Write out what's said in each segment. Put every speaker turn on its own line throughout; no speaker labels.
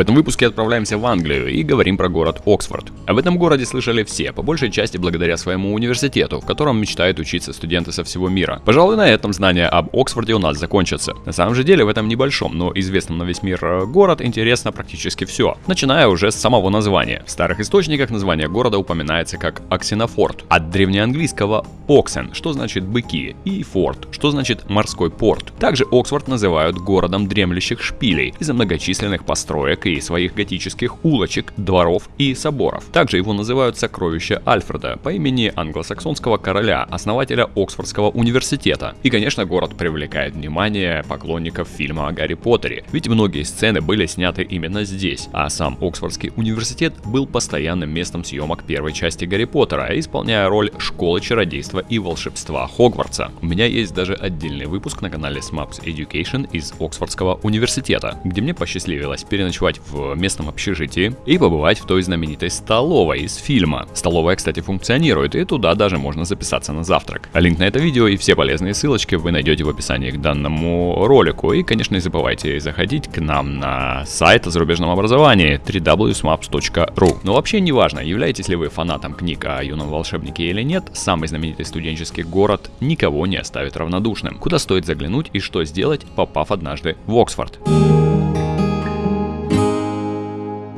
В этом выпуске отправляемся в Англию и говорим про город Оксфорд. Об этом городе слышали все, по большей части благодаря своему университету, в котором мечтают учиться студенты со всего мира. Пожалуй, на этом знания об Оксфорде у нас закончатся. На самом же деле в этом небольшом, но известном на весь мир э, город интересно практически все, начиная уже с самого названия. В старых источниках название города упоминается как Аксинофорт, от древнеанглийского Оксен, что значит быки, и форт, что значит морской порт. Также Оксфорд называют городом дремлющих шпилей из-за многочисленных построек и своих готических улочек, дворов и соборов. Также его называют сокровище Альфреда по имени англосаксонского короля, основателя Оксфордского университета. И, конечно, город привлекает внимание поклонников фильма о Гарри Поттере, ведь многие сцены были сняты именно здесь, а сам Оксфордский университет был постоянным местом съемок первой части Гарри Поттера, исполняя роль школы чародейства и волшебства Хогвартса. У меня есть даже отдельный выпуск на канале Smaps Education из Оксфордского университета, где мне посчастливилось переночевать в местном общежитии и побывать в той знаменитой столовой из фильма. Столовая, кстати, функционирует, и туда даже можно записаться на завтрак. Линк на это видео и все полезные ссылочки вы найдете в описании к данному ролику. И, конечно, не забывайте заходить к нам на сайт о зарубежном образовании www.smaps.ru. Но вообще не важно, являетесь ли вы фанатом книг о юном волшебнике или нет, самый знаменитый студенческий город никого не оставит равнодушным. Куда стоит заглянуть и что сделать, попав однажды в Оксфорд.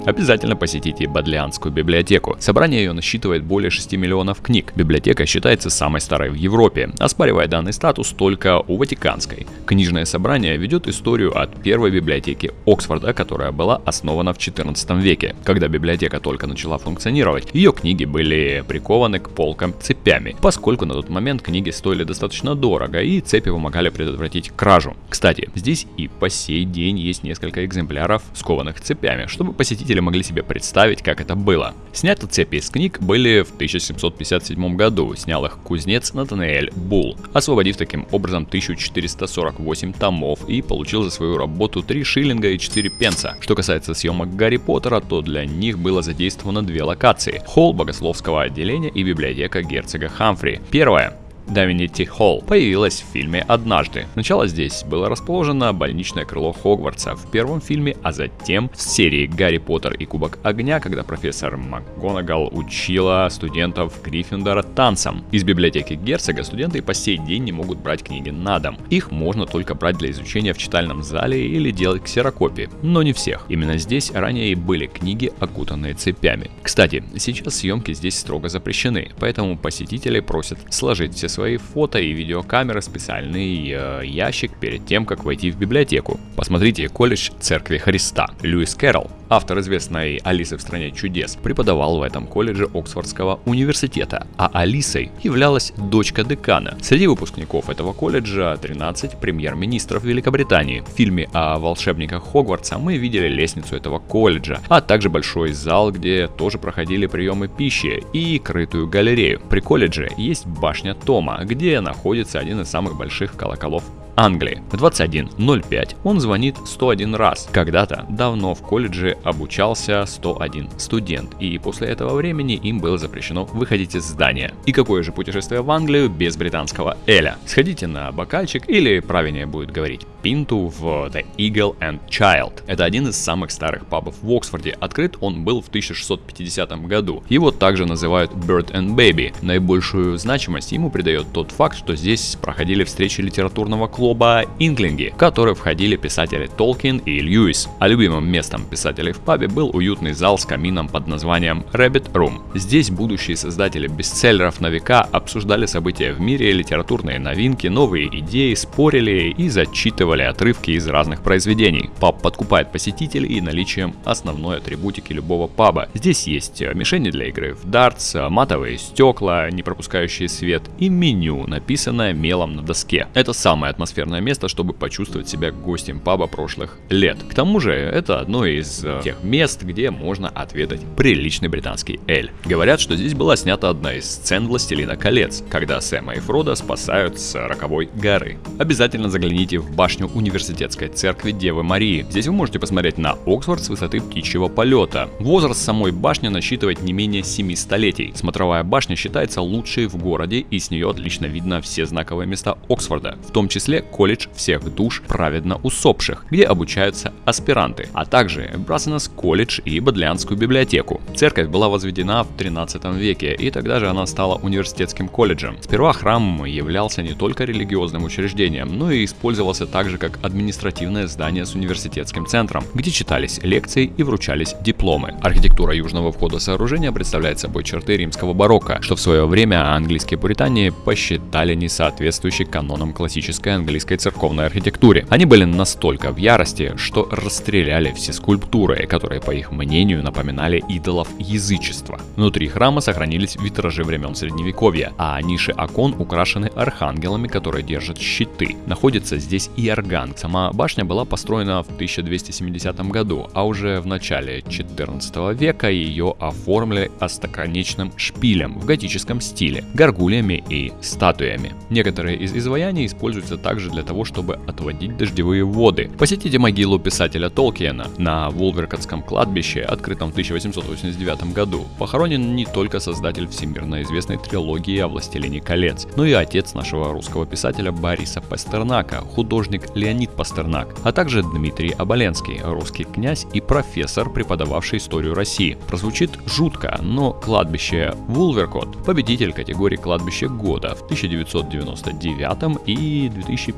Обязательно посетите Бодлианскую библиотеку. Собрание ее насчитывает более 6 миллионов книг. Библиотека считается самой старой в Европе, оспаривая данный статус только у Ватиканской. Книжное собрание ведет историю от первой библиотеки Оксфорда, которая была основана в 14 веке. Когда библиотека только начала функционировать, ее книги были прикованы к полкам цепями, поскольку на тот момент книги стоили достаточно дорого и цепи помогали предотвратить кражу. Кстати, здесь и по сей день есть несколько экземпляров, скованных цепями, чтобы посетить зрители могли себе представить, как это было. Сняты цепи из книг были в 1757 году, снял их кузнец Натанаэль Бул, освободив таким образом 1448 томов и получил за свою работу 3 шиллинга и 4 пенса. Что касается съемок Гарри Поттера, то для них было задействовано две локации – холл богословского отделения и библиотека герцога Хамфри. Первая Давинити Холл появилась в фильме «Однажды». Сначала здесь было расположено больничное крыло Хогвартса в первом фильме, а затем в серии «Гарри Поттер и Кубок Огня», когда профессор МакГонагал учила студентов Гриффиндора танцам. Из библиотеки герцога студенты по сей день не могут брать книги на дом. Их можно только брать для изучения в читальном зале или делать ксерокопии, но не всех. Именно здесь ранее и были книги, окутанные цепями. Кстати, сейчас съемки здесь строго запрещены, поэтому посетители просят сложить все свои фото и видеокамеры в специальный э, ящик перед тем, как войти в библиотеку. Посмотрите колледж Церкви Христа. Льюис Кэрролл, автор известной Алисы в стране чудес, преподавал в этом колледже Оксфордского университета, а Алисой являлась дочка декана. Среди выпускников этого колледжа 13 премьер-министров Великобритании. В фильме о волшебниках Хогвартса мы видели лестницу этого колледжа, а также большой зал, где тоже проходили приемы пищи и крытую галерею. При колледже есть башня Том, дома, где находится один из самых больших колоколов Англии. В 21.05 он звонит 101 раз. Когда-то давно в колледже обучался 101 студент, и после этого времени им было запрещено выходить из здания. И какое же путешествие в Англию без британского Эля? Сходите на бокальчик, или правильнее будет говорить пинту в The Eagle and Child. Это один из самых старых пабов в Оксфорде. Открыт он был в 1650 году. Его также называют Bird and Baby. Наибольшую значимость ему придает тот факт, что здесь проходили встречи литературного клуба клуба Инглинги, в который входили писатели Толкин и Льюис. А любимым местом писателей в пабе был уютный зал с камином под названием Rabbit Room. Здесь будущие создатели бестселлеров на века обсуждали события в мире, литературные новинки, новые идеи, спорили и зачитывали отрывки из разных произведений. Паб подкупает посетителей наличием основной атрибутики любого паба. Здесь есть мишени для игры в дартс, матовые стекла, не пропускающие свет и меню, написанное мелом на доске. Это самое атмосферное атмосферное место, чтобы почувствовать себя гостем паба прошлых лет. К тому же, это одно из э, тех мест, где можно отведать приличный британский эль. Говорят, что здесь была снята одна из сцен Властелина колец, когда Сэма и Фрода спасают с роковой горы. Обязательно загляните в башню университетской церкви Девы Марии. Здесь вы можете посмотреть на Оксфорд с высоты птичьего полета. Возраст самой башни насчитывает не менее 7 столетий. Смотровая башня считается лучшей в городе и с нее отлично видно все знаковые места Оксфорда, в том числе колледж всех душ праведно усопших, где обучаются аспиранты, а также Брасенес колледж и Бодлианскую библиотеку. Церковь была возведена в 13 веке, и тогда же она стала университетским колледжем. Сперва храм являлся не только религиозным учреждением, но и использовался также как административное здание с университетским центром, где читались лекции и вручались дипломы. Архитектура южного входа сооружения представляет собой черты римского барокко, что в свое время английские пуритане посчитали несоответствующей канонам классической английской церковной архитектуре. Они были настолько в ярости, что расстреляли все скульптуры, которые, по их мнению, напоминали идолов язычества. Внутри храма сохранились витражи времен Средневековья, а ниши окон украшены архангелами, которые держат щиты. Находится здесь и орган. Сама башня была построена в 1270 году, а уже в начале 14 века ее оформили остроконечным шпилем в готическом стиле, горгульями и статуями. Некоторые из изваяний используются также для того, чтобы отводить дождевые воды. Посетите могилу писателя Толкиена на Вулверкотском кладбище, открытом в 1889 году. Похоронен не только создатель всемирно известной трилогии о «Властелине колец», но и отец нашего русского писателя Бориса Пастернака, художник Леонид Пастернак, а также Дмитрий Оболенский, русский князь и профессор, преподававший историю России. Прозвучит жутко, но кладбище Вулверкот – победитель категории кладбище года в 1999 и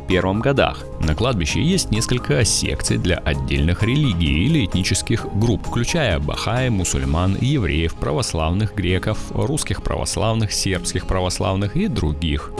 2001 годах. На кладбище есть несколько секций для отдельных религий или этнических групп, включая бахаи, мусульман, евреев, православных греков, русских православных, сербских православных и других.